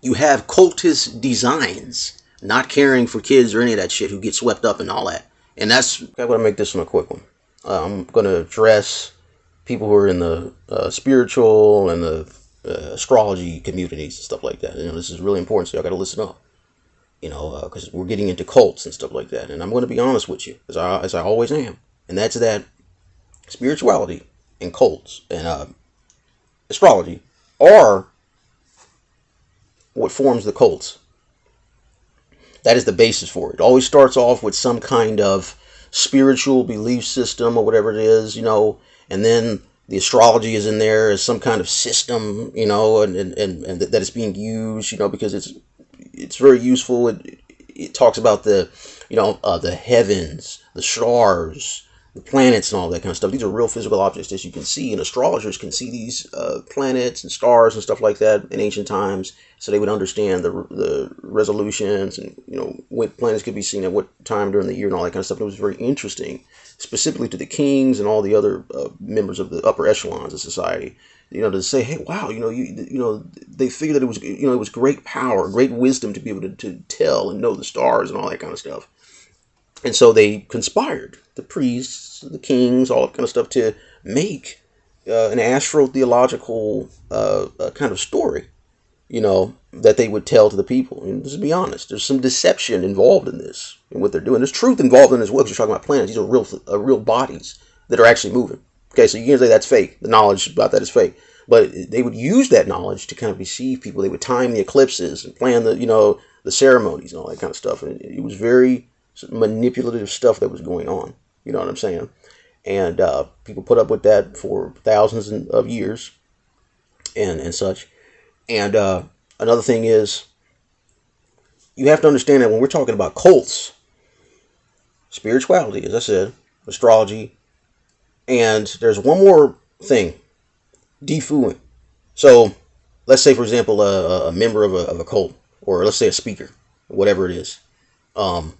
You have cultist designs, not caring for kids or any of that shit who get swept up and all that. And that's I'm gonna make this one a quick one. Uh, I'm gonna address people who are in the uh, spiritual and the uh, astrology communities and stuff like that. You know, this is really important, so y'all got to listen up. You know, because uh, we're getting into cults and stuff like that. And I'm going to be honest with you, as I as I always am, and that's that spirituality and cults and uh, astrology are what forms the cults. That is the basis for it. It always starts off with some kind of spiritual belief system or whatever it is, you know, and then the astrology is in there as some kind of system, you know, and, and, and, and that it's being used, you know, because it's it's very useful. It, it talks about the, you know, uh, the heavens, the stars, the planets, and all that kind of stuff. These are real physical objects, as you can see, and astrologers can see these uh, planets and stars and stuff like that in ancient times, so they would understand the the resolutions and you know what planets could be seen at what time during the year and all that kind of stuff. And it was very interesting specifically to the kings and all the other uh, members of the upper echelons of society you know to say hey wow you know you you know they figured that it was you know it was great power great wisdom to be able to, to tell and know the stars and all that kind of stuff and so they conspired the priests the kings all that kind of stuff to make uh, an astro-theological uh, uh kind of story you know, that they would tell to the people. And just be honest, there's some deception involved in this and what they're doing. There's truth involved in this as well. Because you're talking about planets; these are real, uh, real bodies that are actually moving. Okay, so you can say that's fake. The knowledge about that is fake, but they would use that knowledge to kind of deceive people. They would time the eclipses and plan the, you know, the ceremonies and all that kind of stuff. And it was very manipulative stuff that was going on. You know what I'm saying? And uh, people put up with that for thousands of years, and and such and uh, another thing is, you have to understand that when we're talking about cults, spirituality, as I said, astrology, and there's one more thing, defooing. So, let's say, for example, a, a member of a, of a cult, or let's say a speaker, whatever it is, um,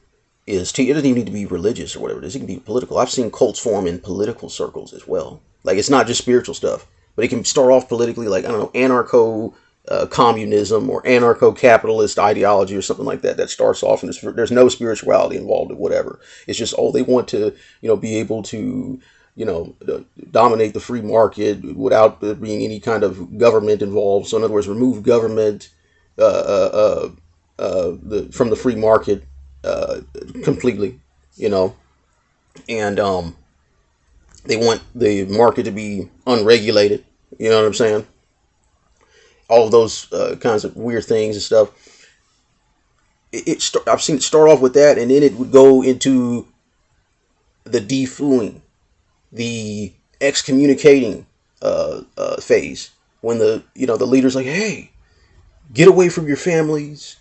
is it doesn't even need to be religious or whatever it is. It can be political. I've seen cults form in political circles as well. Like it's not just spiritual stuff, but it can start off politically, like I don't know, anarcho uh, communism or anarcho-capitalist ideology or something like that that starts off and there's no spirituality involved or whatever it's just oh they want to you know be able to you know dominate the free market without there being any kind of government involved so in other words remove government uh, uh, uh, uh the, from the free market uh, completely you know. And um, they want the market to be unregulated you know what i'm saying? All of those uh, kinds of weird things and stuff. It, it start, I've seen it start off with that, and then it would go into the defooing, the excommunicating uh, uh, phase. When the you know the leader's like, hey, get away from your families,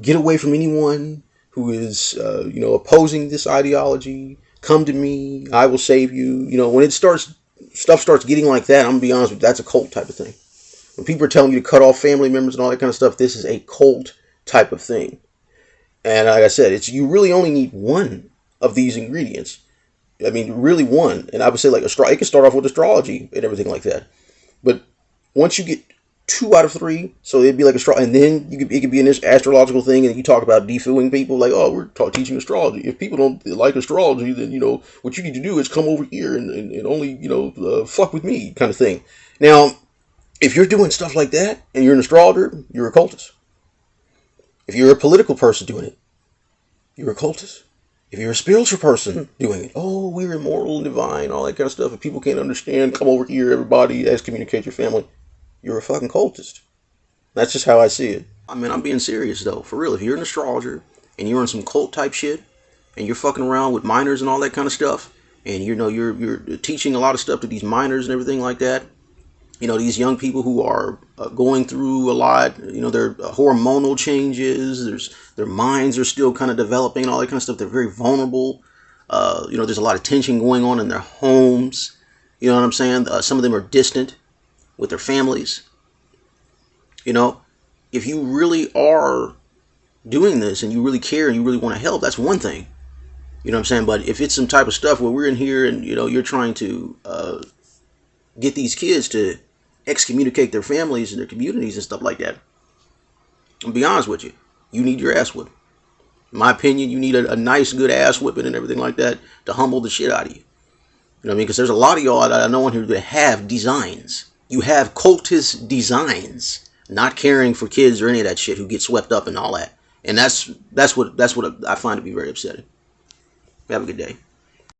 get away from anyone who is uh, you know opposing this ideology. Come to me, I will save you. You know when it starts, stuff starts getting like that. I'm gonna be honest with you, that's a cult type of thing. When people are telling you to cut off family members and all that kind of stuff, this is a cult type of thing. And like I said, it's you really only need one of these ingredients. I mean, really one. And I would say like astro- it can start off with astrology and everything like that. But once you get two out of three, so it'd be like astro, and then you could it could be an astrological thing, and you talk about defooing people, like oh, we're ta- teaching astrology. If people don't like astrology, then you know what you need to do is come over here and, and, and only you know uh, fuck with me, kind of thing. Now if you're doing stuff like that and you're an astrologer, you're a cultist. If you're a political person doing it, you're a cultist. If you're a spiritual person doing it, oh, we're immortal and divine, all that kind of stuff. If people can't understand, come over here, everybody, excommunicate your family. You're a fucking cultist. That's just how I see it. I mean, I'm being serious though, for real. If you're an astrologer and you're on some cult type shit, and you're fucking around with minors and all that kind of stuff, and you know you're you're teaching a lot of stuff to these minors and everything like that, you know these young people who are uh, going through a lot you know their uh, hormonal changes there's their minds are still kind of developing all that kind of stuff they're very vulnerable uh, you know there's a lot of tension going on in their homes you know what i'm saying uh, some of them are distant with their families you know if you really are doing this and you really care and you really want to help that's one thing you know what i'm saying but if it's some type of stuff where we're in here and you know you're trying to uh, get these kids to excommunicate their families and their communities and stuff like that. I'll be honest with you. You need your ass whipped. In my opinion, you need a, a nice, good ass whipping and everything like that to humble the shit out of you. You know what I mean? Because there's a lot of y'all that I know in here that have designs. You have cultist designs, not caring for kids or any of that shit who get swept up and all that. And that's that's what that's what I find to be very upsetting. Have a good day.